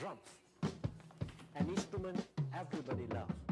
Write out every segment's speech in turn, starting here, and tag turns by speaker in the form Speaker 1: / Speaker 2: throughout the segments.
Speaker 1: drums? An instrument everybody loves.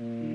Speaker 1: Mm.